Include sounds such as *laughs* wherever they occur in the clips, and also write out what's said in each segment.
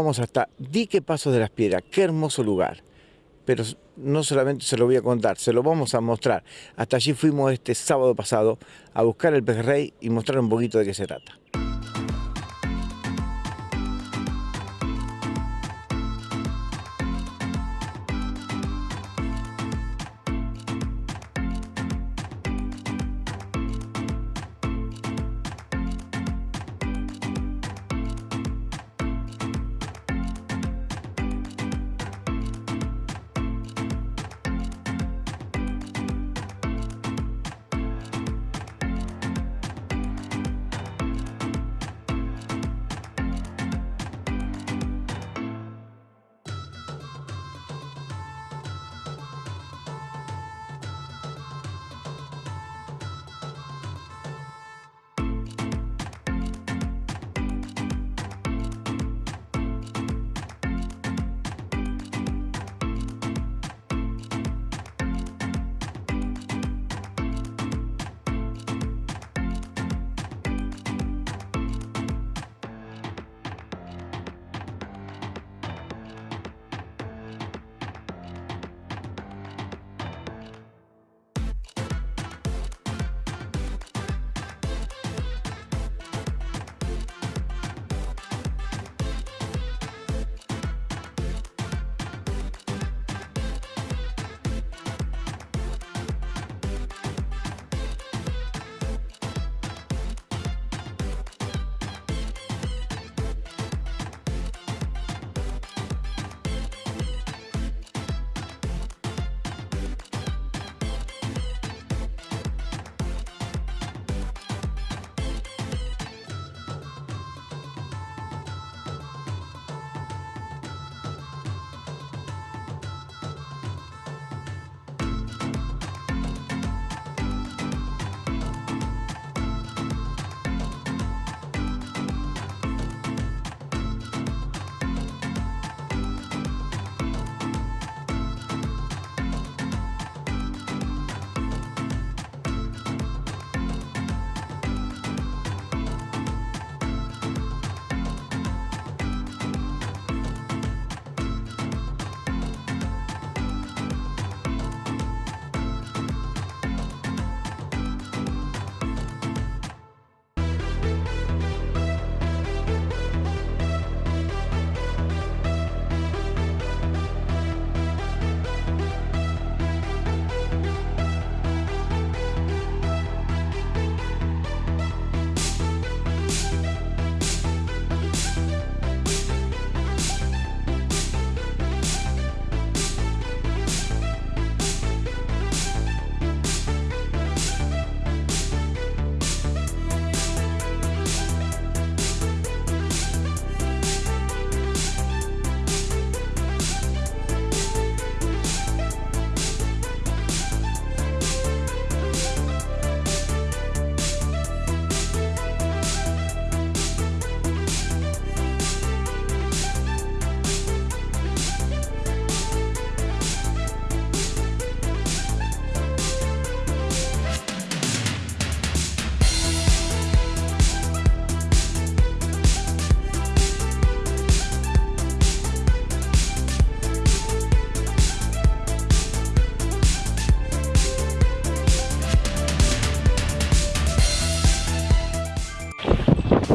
vamos hasta Dique Paso de las Piedras, qué hermoso lugar. Pero no solamente se lo voy a contar, se lo vamos a mostrar. Hasta allí fuimos este sábado pasado a buscar el pejerrey y mostrar un poquito de qué se trata.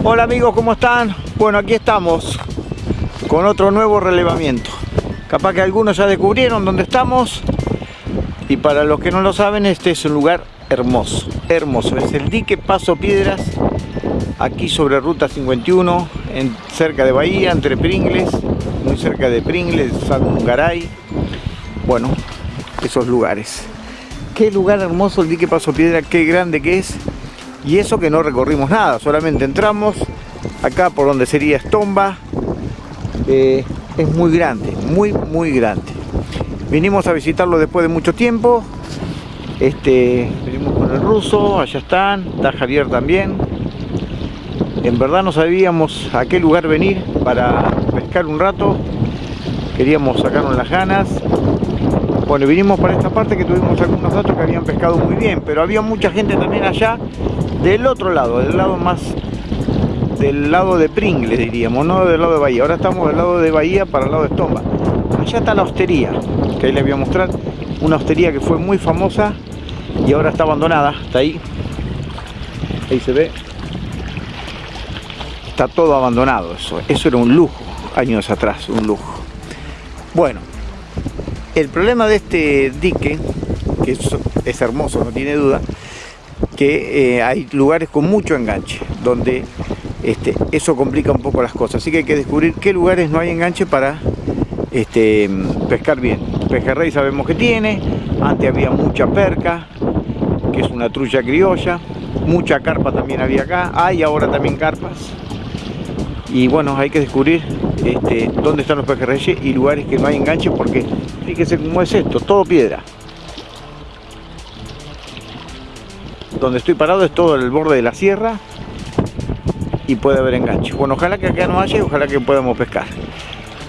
Hola amigos, ¿cómo están? Bueno, aquí estamos con otro nuevo relevamiento. Capaz que algunos ya descubrieron dónde estamos. Y para los que no lo saben, este es un lugar hermoso, hermoso. Es el dique Paso Piedras, aquí sobre Ruta 51, en, cerca de Bahía, entre Pringles, muy cerca de Pringles, San Garay. Bueno, esos lugares. Qué lugar hermoso el dique Paso Piedra, qué grande que es y eso que no recorrimos nada, solamente entramos acá por donde sería Estomba, eh, es muy grande, muy muy grande. Vinimos a visitarlo después de mucho tiempo, este, venimos con el ruso, allá están, está Javier también. En verdad no sabíamos a qué lugar venir para pescar un rato, queríamos sacarnos las ganas. Bueno, vinimos para esta parte que tuvimos algunos datos que habían pescado muy bien, pero había mucha gente también allá del otro lado, del lado más del lado de Pringles, diríamos, no del lado de Bahía. Ahora estamos del lado de Bahía para el lado de Estomba. Allá está la hostería, que ahí les voy a mostrar. Una hostería que fue muy famosa y ahora está abandonada. Está ahí. Ahí se ve. Está todo abandonado. Eso, eso era un lujo, años atrás, un lujo. Bueno, el problema de este dique, que es hermoso, no tiene duda, que eh, hay lugares con mucho enganche, donde este, eso complica un poco las cosas. Así que hay que descubrir qué lugares no hay enganche para este, pescar bien. Pejerrey sabemos que tiene, antes había mucha perca, que es una trucha criolla, mucha carpa también había acá, hay ahora también carpas. Y bueno, hay que descubrir este, dónde están los pejerreyes y lugares que no hay enganche porque fíjese cómo es esto, todo piedra. Donde estoy parado es todo el borde de la sierra y puede haber enganche. Bueno, ojalá que acá no haya y ojalá que podamos pescar.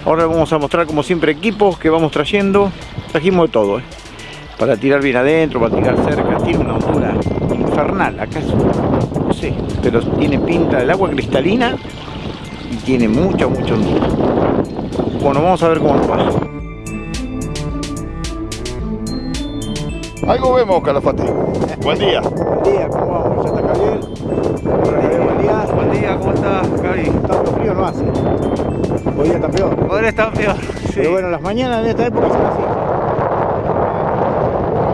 Ahora vamos a mostrar como siempre equipos que vamos trayendo. Trajimos de todo, ¿eh? Para tirar bien adentro, para tirar cerca. Tiene una hondura infernal. Acá no sé, pero tiene pinta del agua cristalina y tiene mucha, mucha hondura. Bueno, vamos a ver cómo nos va. Algo vemos, Calafate. Buen día. Buen día, ¿cómo vamos? ¿Ya está Javier? Buen día. Buen día, ¿cómo estás, Javi? Tanto frío no hace. Hoy está peor. Ahora está peor. Sí. Pero bueno, las mañanas de esta época son así.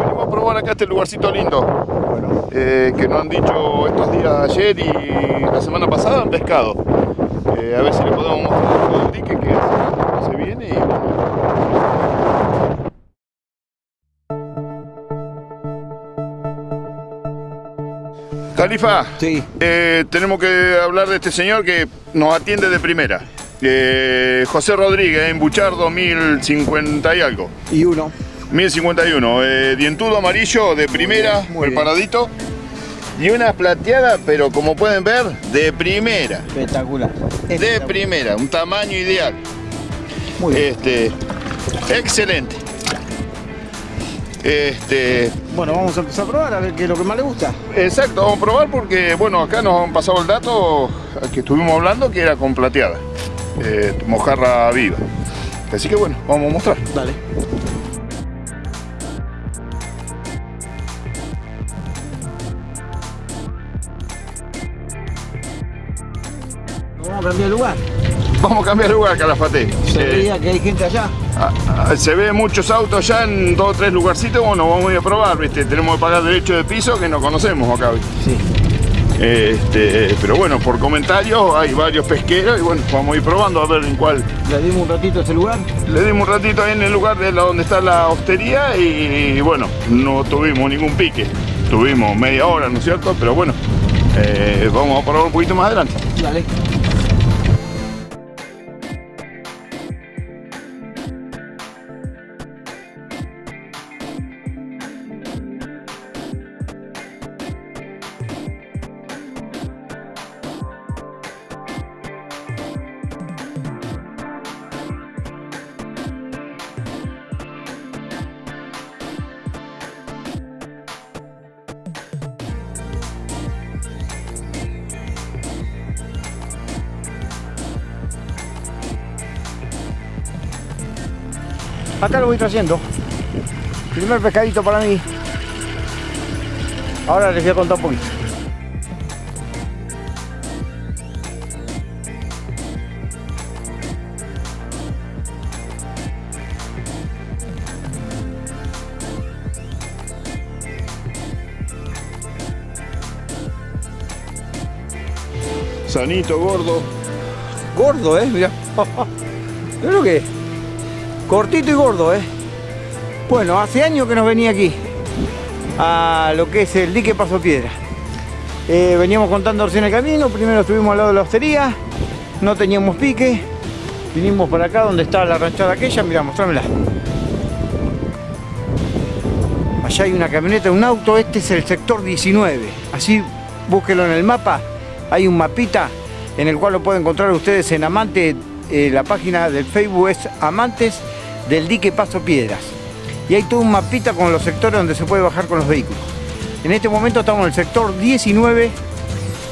Venimos a probar acá este lugarcito lindo. Bueno, eh, que nos han dicho estos días ayer y la semana pasada han pescado. Eh, a ver si le podemos mostrar todo el dique que se, se viene y Califa, sí. eh, tenemos que hablar de este señor que nos atiende de primera. Eh, José Rodríguez, en Buchardo, 1050 y algo. Y uno. 1051, eh, dientudo amarillo de primera, Muy bien. preparadito. Y una plateada, pero como pueden ver, de primera. Espectacular. De primera, un tamaño ideal. Muy bien. Este, excelente. Este, Bueno, vamos a empezar a probar a ver qué es lo que más le gusta. exacto, vamos a probar porque, bueno, acá nos han pasado el dato que estuvimos hablando que era con plateada. eh, mojarra viva. Así que bueno, vamos a mostrar. Dale. Vamos a cambiar de lugar. Vamos a cambiar de lugar, Calafate. Se Eh, veía que hay gente allá. Ah, ah, se ve muchos autos ya en dos o tres lugarcitos, bueno, vamos a ir a probar, ¿viste? Tenemos que pagar derecho de piso que no conocemos acá, ¿viste? Sí. Este, pero bueno, por comentarios hay varios pesqueros y bueno, vamos a ir probando a ver en cuál. Le dimos un ratito a este lugar. Le dimos un ratito ahí en el lugar de la, donde está la hostería y bueno, no tuvimos ningún pique. Tuvimos media hora, ¿no es cierto? Pero bueno, eh, vamos a probar un poquito más adelante. Dale. Acá lo voy trayendo. Primer pescadito para mí. Ahora les voy a contar un poquito. Sanito, gordo. Gordo, eh, mira. *laughs* Mira lo que es. Cortito y gordo, eh. Bueno, hace años que nos venía aquí. A lo que es el dique Paso Piedra. Eh, veníamos contando recién el camino. Primero estuvimos al lado de la hostería. No teníamos pique. Vinimos para acá donde está la ranchada aquella. Mira, mostrámela. Allá hay una camioneta, un auto. Este es el sector 19. Así búsquelo en el mapa. Hay un mapita en el cual lo pueden encontrar ustedes en Amante. Eh, la página del Facebook es Amantes del Dique Paso Piedras. Y hay todo un mapita con los sectores donde se puede bajar con los vehículos. En este momento estamos en el sector 19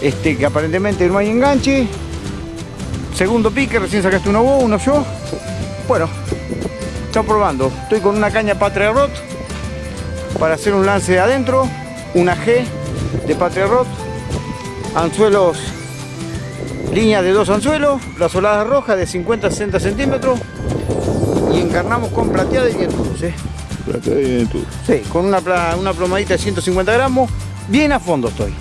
este, que aparentemente no hay enganche. Segundo pique, recién sacaste uno vos, uno yo. Bueno, estamos probando. Estoy con una caña Patria Rot para hacer un lance de adentro, una G de Patria Rot, anzuelos, línea de dos anzuelos, la solada roja de 50-60 centímetros y encarnamos con plateada y ¿eh? Plateada y dientudo. Sí, con una, plomadita de 150 gramos, bien a fondo estoy.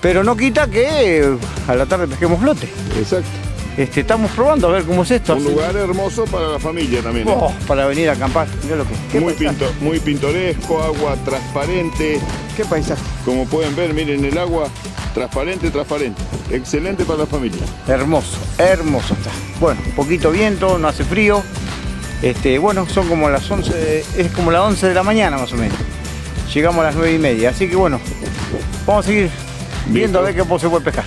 Pero no quita que eh, a la tarde pesquemos flote. Exacto. Este, estamos probando a ver cómo es esto. Un lugar hermoso para la familia también. ¿eh? Oh, para venir a acampar. Mirá lo que ¿Qué muy, pinto- muy pintoresco, agua transparente. ¿Qué paisaje? Como pueden ver, miren el agua transparente, transparente. Excelente para la familia. Hermoso, hermoso está. Bueno, poquito viento, no hace frío. Este, bueno, son como las 11, de- es como las 11 de la mañana más o menos. Llegamos a las 9 y media, así que bueno, vamos a seguir viendo a ver qué se puede pescar.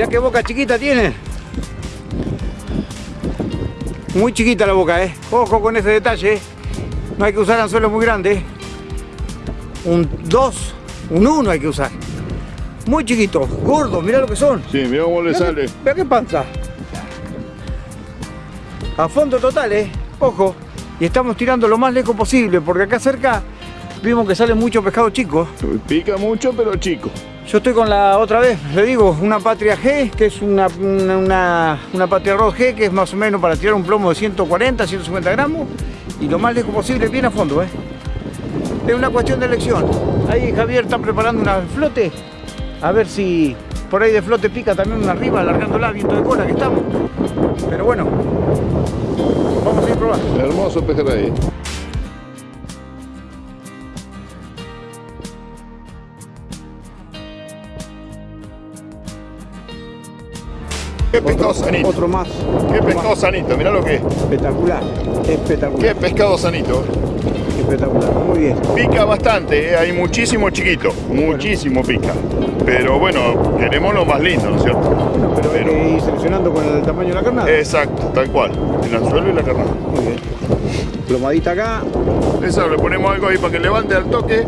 Mirá qué boca chiquita tiene. Muy chiquita la boca, eh. Ojo con ese detalle. eh. No hay que usar anzuelos muy grandes. Un 2, un 1 hay que usar. Muy chiquitos, gordos, mirá lo que son. Sí, mira cómo le Mirá sale. Mirá qué panza. A fondo total, eh. Ojo. Y estamos tirando lo más lejos posible, porque acá cerca vimos que sale mucho pescado chico. Pica mucho, pero chico. Yo estoy con la otra vez, le digo, una Patria G, que es una, una, Patria Rod G, que es más o menos para tirar un plomo de 140, 150 gramos, y lo más lejos posible, bien a fondo, ¿eh? Es una cuestión de elección. Ahí Javier está preparando una flote, a ver si por ahí de flote pica también una arriba, alargándola, viento de cola que estamos. Pero bueno, vamos a ir probando. Hermoso pejerrey. Qué pescado sanito. Otro más. Qué pescado sanito, mirá lo que es. Espectacular, espectacular, Qué pescado sanito. espectacular. Muy bien. Pica bastante, ¿eh? hay muchísimo chiquito, muchísimo pica. Pero bueno, queremos lo más lindo, ¿no es cierto? Pero hay que ir seleccionando con el tamaño de la carnada. Exacto, tal cual. El anzuelo y la carnada. Muy bien. Plomadita acá. Eso, le ponemos algo ahí para que levante al toque.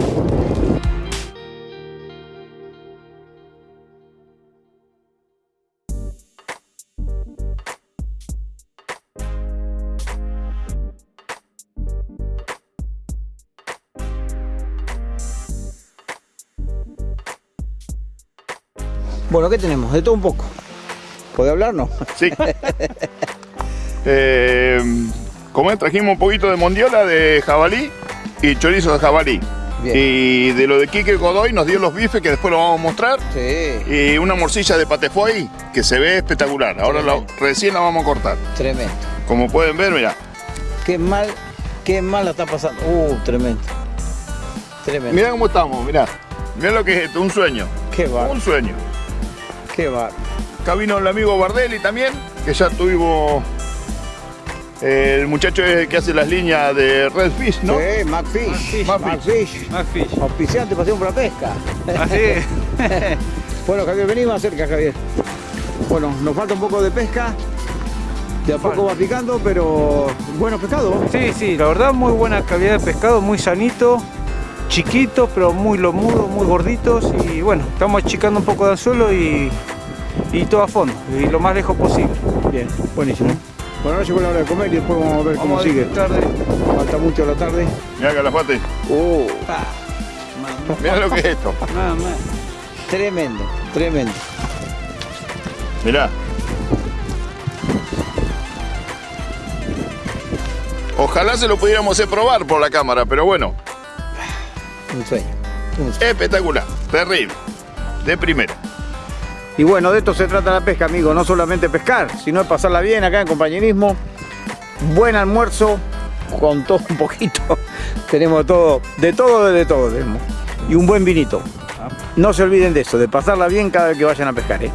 Bueno, ¿qué tenemos? De todo un poco. ¿Puede hablarnos? Sí. *laughs* eh, como es, trajimos un poquito de mondiola de jabalí y chorizo de jabalí. Bien. Y de lo de Quique Godoy nos dio los bifes que después lo vamos a mostrar. Sí. Y una morcilla de patefoy que se ve espectacular. Ahora la- recién la vamos a cortar. Tremendo. Como pueden ver, mira. Qué mal, qué mal la está pasando. Uh, tremendo. Tremendo. Mira cómo estamos, mira. Mira lo que es esto, un sueño. Qué bar, Un sueño. Qué bar. Acá vino el amigo Bardelli también, que ya tuvimos eh, el muchacho que hace las líneas de Red Fish, ¿no? Sí, McFish. McFish. McFish. Macfish. Auspiciante pasión por la pesca. Así. *laughs* Bueno, Javier, vení más cerca, Javier. Bueno, nos falta un poco de pesca. De a poco va picando, pero bueno pescado. Sí, sí, la verdad muy buena calidad de pescado, muy sanito, chiquito, pero muy lomudo, muy gorditos y bueno, estamos achicando un poco de anzuelo y, y todo a fondo, y lo más lejos posible. Bien, buenísimo. Bueno, ahora llegó la hora de comer y después vamos a ver cómo a sigue. disfrutar de... Falta mucho la tarde. Mira Calafate, Oh, Ah, mira lo que es esto. nada más. tremendo, tremendo. Mirá. Ojalá se lo pudiéramos hacer probar por la cámara, pero bueno, Un sueño. un sueño. espectacular, terrible, de primera. Y bueno, de esto se trata la pesca, amigo. No solamente pescar, sino de pasarla bien acá en compañerismo. Buen almuerzo, con todo un poquito. *laughs* Tenemos todo, de todo, de todo tenemos. y un buen vinito. No se olviden de eso, de pasarla bien cada vez que vayan a pescar. ¿eh?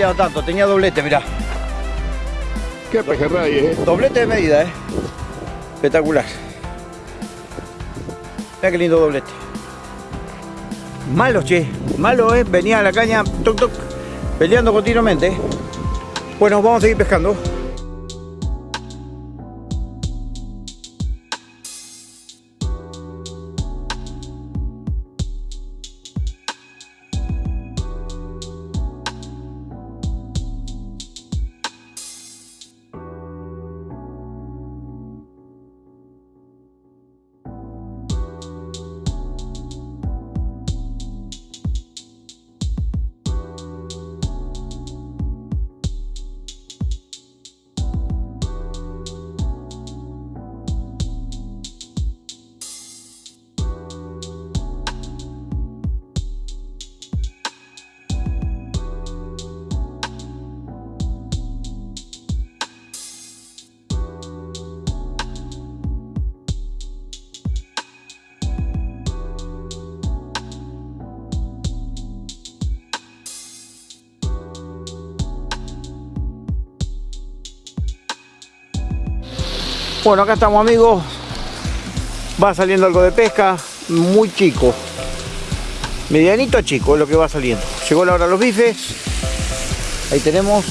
Tanto, tenía doblete, mirá. Qué pejerrey, eh. Doblete de medida, eh. Espectacular. Mira qué lindo doblete. Malo, che. Malo, eh. Venía a la caña, toc, toc, peleando continuamente. eh. Bueno, vamos a seguir pescando. Bueno, acá estamos amigos. Va saliendo algo de pesca, muy chico. Medianito chico es lo que va saliendo. Llegó la hora de los bifes. Ahí tenemos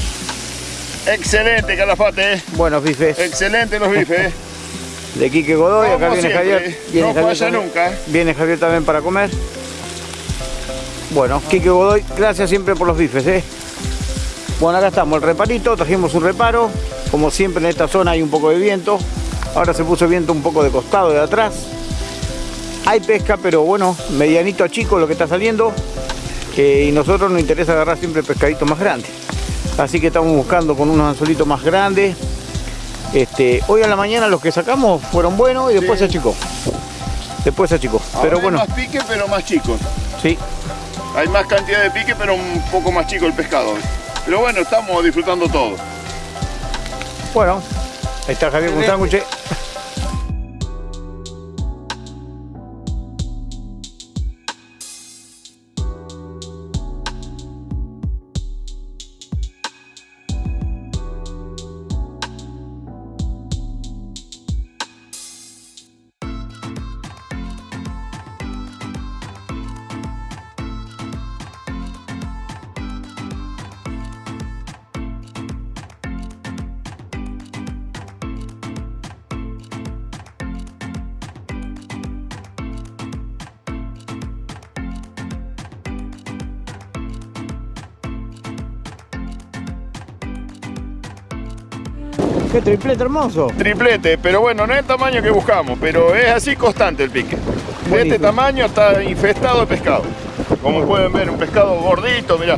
Excelente, Calafate. eh. buenos bifes Excelente los bifes. eh. *laughs* de Quique Godoy. Acá viene siempre, Javier. Viene no Javier falla nunca. Viene Javier también para comer. Bueno, Quique Godoy, gracias siempre por los bifes, ¿eh? Bueno, acá estamos, el reparito, trajimos un reparo. Como siempre en esta zona hay un poco de viento. Ahora se puso viento un poco de costado, de atrás. Hay pesca, pero bueno, medianito a chico lo que está saliendo. Eh, y nosotros nos interesa agarrar siempre pescaditos más grandes. Así que estamos buscando con unos anzuelitos más grandes. Este, hoy a la mañana los que sacamos fueron buenos y después Sí. se achicó. Después se achicó. Ahora Pero hay bueno, más pique, pero más chicos. sí, Hay más cantidad de pique, pero un poco más chico el pescado. Pero bueno, estamos disfrutando todo. Bueno, ahí está Javier con un sándwich. Qué triplete hermoso. Triplete, pero bueno, no es el tamaño que buscamos, pero es así constante el pique. De este tamaño está infestado de pescado. Como pueden ver, un pescado gordito, mirá.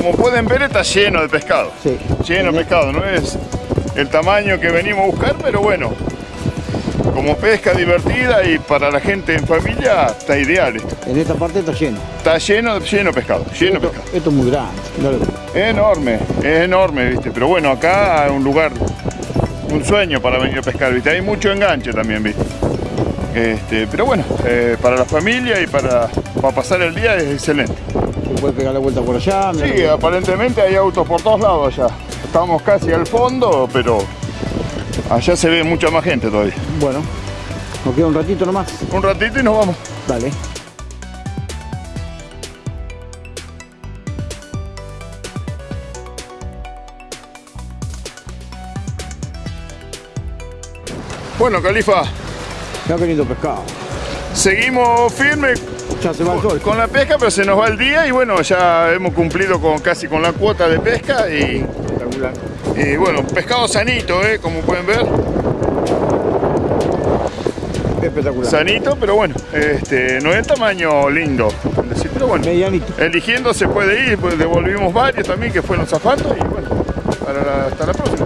Como pueden ver está lleno de pescado. Sí. Lleno de pescado, no es el tamaño que venimos a buscar, pero bueno, como pesca divertida y para la gente en familia está ideal esto. En esta parte está lleno. Está lleno, lleno de pescado, lleno Esto, pescado. esto es muy grande. enorme, es enorme, viste. Pero bueno, acá es un lugar, un sueño para venir a pescar, viste. Hay mucho enganche también, viste. Este, pero bueno, eh, para la familia y para, para pasar el día es excelente. Se puede pegar la vuelta por allá. Sí, aparentemente hay autos por todos lados allá. Estamos casi al fondo, pero allá se ve mucha más gente todavía. Bueno, nos queda un ratito nomás. Un ratito y nos vamos. Dale. Bueno, Califa, Mirá qué lindo pescado. seguimos firmes Ya se va el sol. con la pesca, pero se nos va el día y bueno, ya hemos cumplido con casi con la cuota de pesca y, Espectacular. y bueno, pescado sanito, ¿eh? como pueden ver, Espectacular. sanito, pero bueno, este, no es tamaño lindo, pero bueno, Medianito. eligiendo se puede ir, pues devolvimos varios también que fueron zafando y bueno, para la- hasta la próxima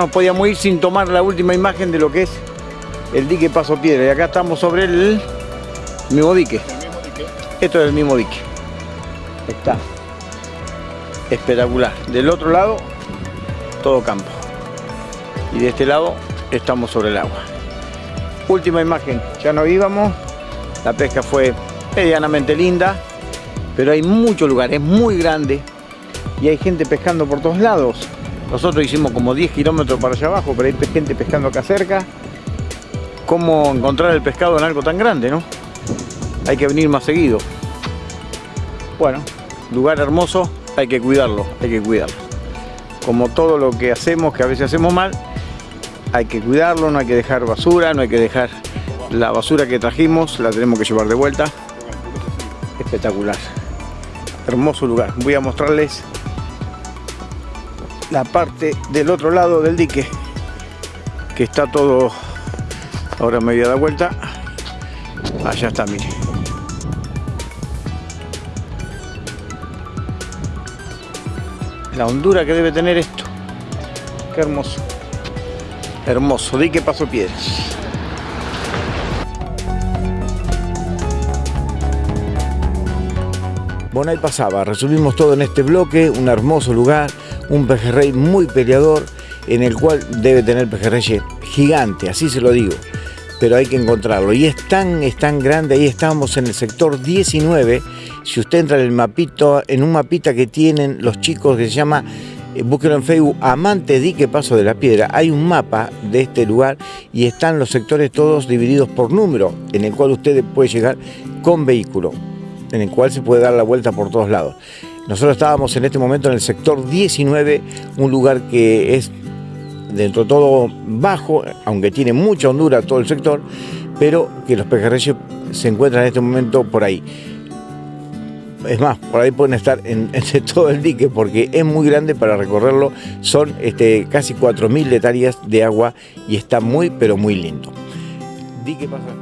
no podíamos ir sin tomar la última imagen de lo que es el dique Paso Piedra. Y acá estamos sobre el mismo dique. Esto es el mismo dique. Está espectacular. Del otro lado, todo campo. Y de este lado, estamos sobre el agua. Última imagen. Ya no íbamos. La pesca fue medianamente linda. Pero hay mucho lugar, es muy grande. Y hay gente pescando por todos lados. Nosotros hicimos como 10 kilómetros para allá abajo, pero hay gente pescando acá cerca. ¿Cómo encontrar el pescado en algo tan grande, no? Hay que venir más seguido. Bueno, lugar hermoso, hay que cuidarlo, hay que cuidarlo. Como todo lo que hacemos, que a veces hacemos mal, hay que cuidarlo, no hay que dejar basura, no hay que dejar la basura que trajimos, la tenemos que llevar de vuelta. Espectacular. Hermoso lugar. Voy a mostrarles la parte del otro lado del dique que está todo ahora me voy a dar vuelta. Allá está mire. La hondura que debe tener esto. Qué hermoso. Hermoso dique paso piedras. Ahí pasaba, resumimos todo en este bloque, un hermoso lugar, un pejerrey muy peleador, en el cual debe tener pejerrey gigante, así se lo digo, pero hay que encontrarlo. Y es tan, es tan grande, ahí estamos en el sector 19, si usted entra en el mapito, en un mapita que tienen los chicos que se llama, eh, búsquelo en Facebook, Amante Dique Paso de la Piedra, hay un mapa de este lugar y están los sectores todos divididos por número, en el cual usted puede llegar con vehículo en el cual se puede dar la vuelta por todos lados. Nosotros estábamos en este momento en el sector 19, un lugar que es dentro de todo bajo, aunque tiene mucha hondura todo el sector, pero que los pejerreyes se encuentran en este momento por ahí. Es más, por ahí pueden estar en, *laughs* todo el dique porque es muy grande para recorrerlo. Son este, casi 4.000 hectáreas de agua y está muy, pero muy lindo. Dique pasa.